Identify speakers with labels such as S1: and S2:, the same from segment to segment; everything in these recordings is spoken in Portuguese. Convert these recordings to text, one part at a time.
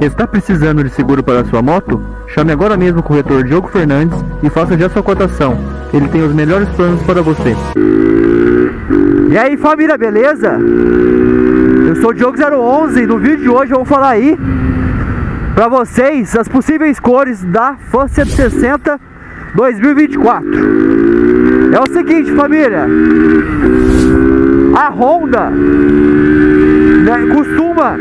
S1: Está precisando de seguro para sua moto? Chame agora mesmo o corretor Diogo Fernandes e faça já sua cotação. Ele tem os melhores planos para você.
S2: E aí família, beleza? Eu sou o Diogo011 e no vídeo de hoje eu vou falar aí para vocês as possíveis cores da Fan 160 2024. É o seguinte família, a Honda né, costuma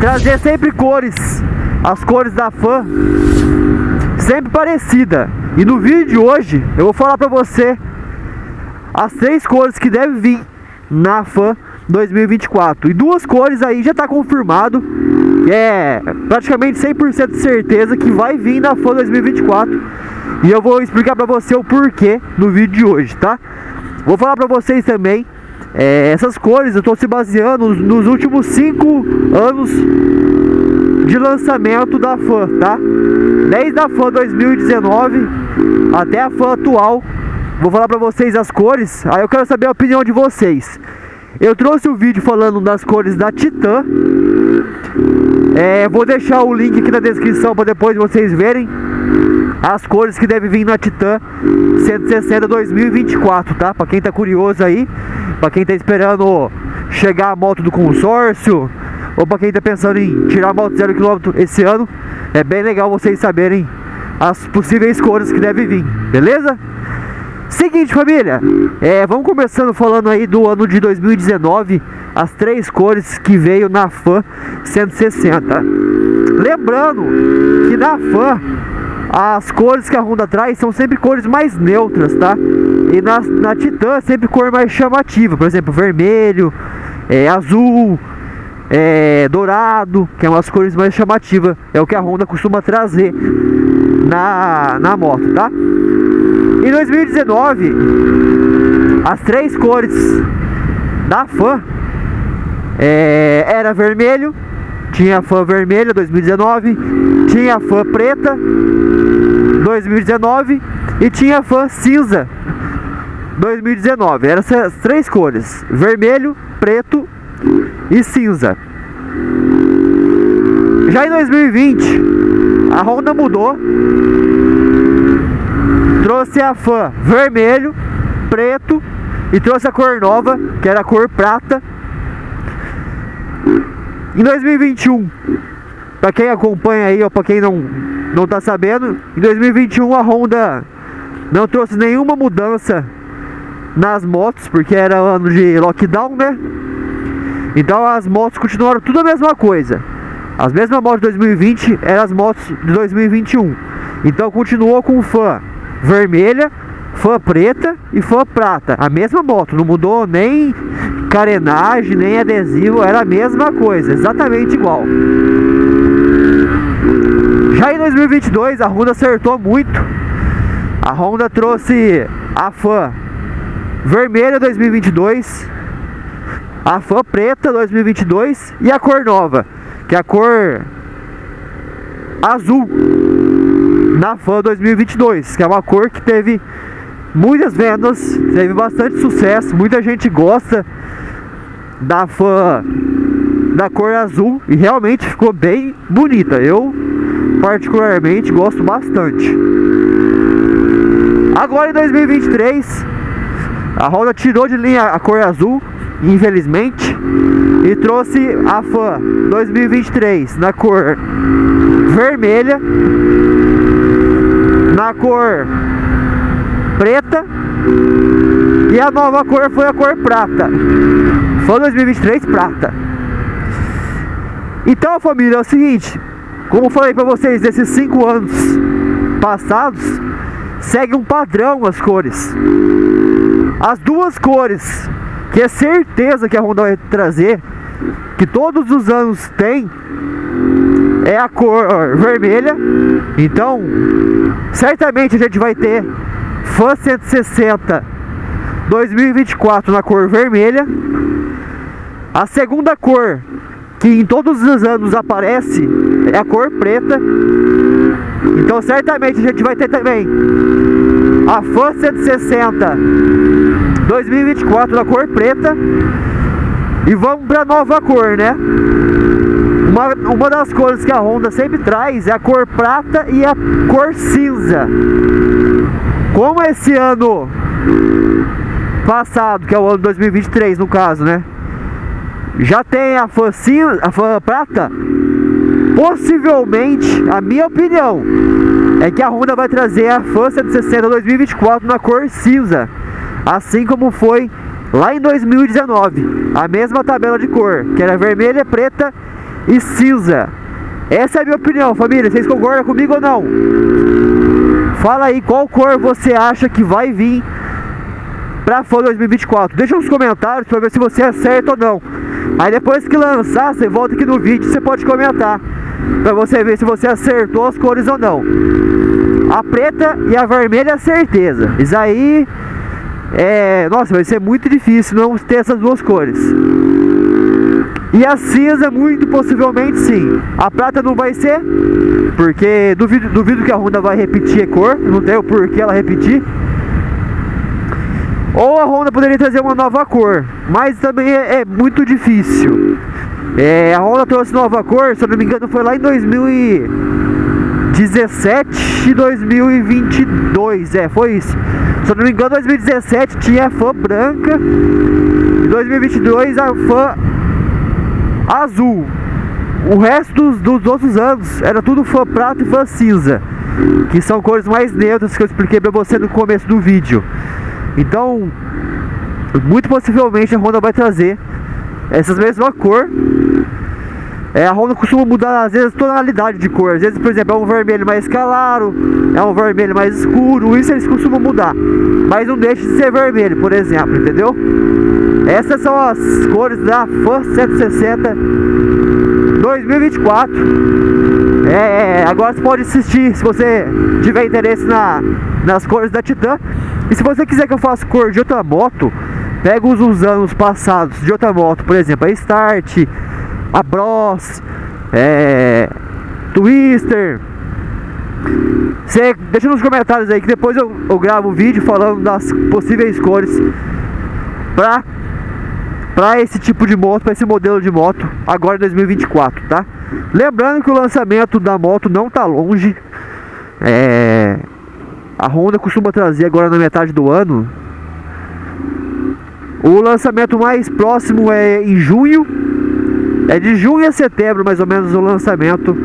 S2: trazer sempre cores, as cores da Fan sempre parecida. E no vídeo de hoje eu vou falar para você as três cores que devem vir na Fan 2024. E duas cores aí já está confirmado. É praticamente 100% de certeza que vai vir na Fan 2024. E eu vou explicar para você o porquê no vídeo de hoje, tá? Vou falar para vocês também é, essas cores eu estou se baseando nos últimos 5 anos de lançamento da fã, tá? Desde a fã 2019 até a fã atual. Vou falar pra vocês as cores, aí eu quero saber a opinião de vocês. Eu trouxe o um vídeo falando das cores da Titan. É, vou deixar o link aqui na descrição para depois vocês verem as cores que deve vir na Titan 160 2024, tá? Para quem tá curioso aí, para quem tá esperando chegar a moto do consórcio, ou para quem tá pensando em tirar a moto zero quilômetro esse ano, é bem legal vocês saberem as possíveis cores que deve vir, beleza? Seguinte família, é, vamos começando falando aí do ano de 2019 As três cores que veio na FAN 160 Lembrando que na FAN as cores que a Honda traz são sempre cores mais neutras, tá? E na, na Titan sempre cor mais chamativa, por exemplo, vermelho, é, azul, é, dourado, que é umas cores mais chamativas, é o que a Honda costuma trazer na, na moto, tá? Em 2019, as três cores da fã é, era vermelho, tinha a fã vermelha 2019, tinha a fã preta 2019 e tinha a fã cinza 2019. Eram essas três cores: vermelho, preto e cinza. Já em 2020, a Honda mudou, trouxe a fã vermelho, preto e trouxe a cor nova, que era a cor prata em 2021, para quem acompanha aí ou para quem não não tá sabendo, em 2021 a Honda não trouxe nenhuma mudança nas motos, porque era ano de lockdown, né? Então as motos continuaram tudo a mesma coisa. As mesmas motos de 2020 eram as motos de 2021. Então continuou com fã vermelha, fã preta e fã prata. A mesma moto, não mudou nem carenagem, nem adesivo, era a mesma coisa, exatamente igual. Já em 2022 a Honda acertou muito. A Honda trouxe a fã vermelha 2022, a fã preta 2022 e a cor nova, que é a cor azul na fã 2022, que é uma cor que teve muitas vendas, teve bastante sucesso, muita gente gosta da fã da cor azul e realmente ficou bem bonita. Eu particularmente gosto bastante. Agora em 2023, a Honda tirou de linha a cor azul, infelizmente, e trouxe a fã 2023 na cor vermelha, na cor preta e a nova cor foi a cor prata. Foi 2023 prata. Então, família, é o seguinte, como falei para vocês, desses cinco anos passados, segue um padrão as cores. As duas cores que é certeza que a Honda vai trazer, que todos os anos tem, é a cor vermelha. Então, certamente a gente vai ter Fan 160 2024 na cor vermelha. A segunda cor que em todos os anos aparece é a cor preta. Então certamente a gente vai ter também a Fan 160 2024 na cor preta. E vamos para nova cor, né? Uma, uma das cores que a Honda sempre traz é a cor prata e a cor cinza. Como esse ano passado, que é o ano 2023 no caso, né? Já tem a fã a fã prata. Possivelmente, a minha opinião é que a Honda vai trazer a Fan 160 2024 na cor cinza, assim como foi lá em 2019, a mesma tabela de cor, que era vermelha, preta e cinza. Essa é a minha opinião, família. Vocês concordam comigo ou não? Fala aí qual cor você acha que vai vir pra Fan 2024. Deixa nos comentários pra ver se você acerta ou não. Aí depois que lançar, você volta aqui no vídeo você pode comentar. Pra você ver se você acertou as cores ou não. A preta e a vermelha é certeza. Isso aí é. Nossa, vai ser muito difícil não ter essas duas cores. E a cinza, muito possivelmente sim. A prata não vai ser, porque duvido, duvido que a Honda vai repetir a cor. Não tem o porquê ela repetir. Ou a Honda poderia trazer uma nova cor, mas também é, é muito difícil. É, a Honda trouxe nova cor, se eu não me engano, foi lá em 2017 e 2022. É, foi isso. Se eu não me engano, 2017 tinha a fã branca e 2022 a fã azul. O resto dos, dos outros anos era tudo fã prata e fã cinza, que são cores mais neutras que eu expliquei pra você no começo do vídeo. Então, muito possivelmente a Honda vai trazer essas mesmas cor. É, a Honda costuma mudar às vezes tonalidade de cor. Às vezes, por exemplo, é um vermelho mais claro, é um vermelho mais escuro. Isso eles costumam mudar. Mas não deixa de ser vermelho, por exemplo, entendeu? Essas são as cores da Fan 160 2024. É, agora você pode assistir se você tiver interesse na, nas cores da Titan. E se você quiser que eu faça cor de outra moto, pega os, os anos passados de outra moto, por exemplo, a Start, a Bros, é, Twister. Você deixa nos comentários aí que depois eu, eu gravo um vídeo falando das possíveis cores para para esse tipo de moto, para esse modelo de moto, agora em 2024, tá? Lembrando que o lançamento da moto não tá longe. É, a Honda costuma trazer agora na metade do ano. O lançamento mais próximo é em junho. É de junho a setembro, mais ou menos, o lançamento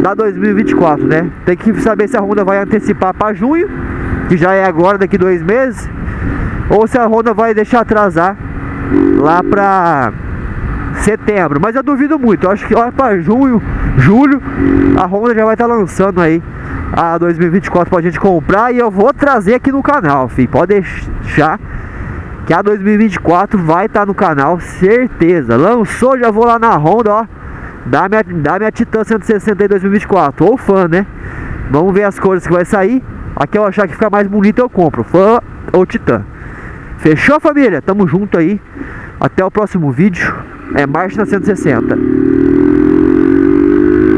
S2: da 2024, né? Tem que saber se a Honda vai antecipar para junho, que já é agora, daqui dois meses, ou se a Honda vai deixar atrasar lá para setembro. Mas eu duvido muito. Eu acho que lá para junho, julho, a Honda já vai estar tá lançando aí a 2024 pra gente comprar e eu vou trazer aqui no canal, filho. Pode deixar que a 2024 vai estar tá no canal, certeza. Lançou, já vou lá na Honda, ó. Dá minha, dá minha Titan 160 em 2024. Ou fã, né? Vamos ver as cores que vai sair. Aqui eu achar que fica mais bonito, eu compro. Fã ou Titan. Fechou, família? Tamo junto aí. Até o próximo vídeo. É marcha na 160.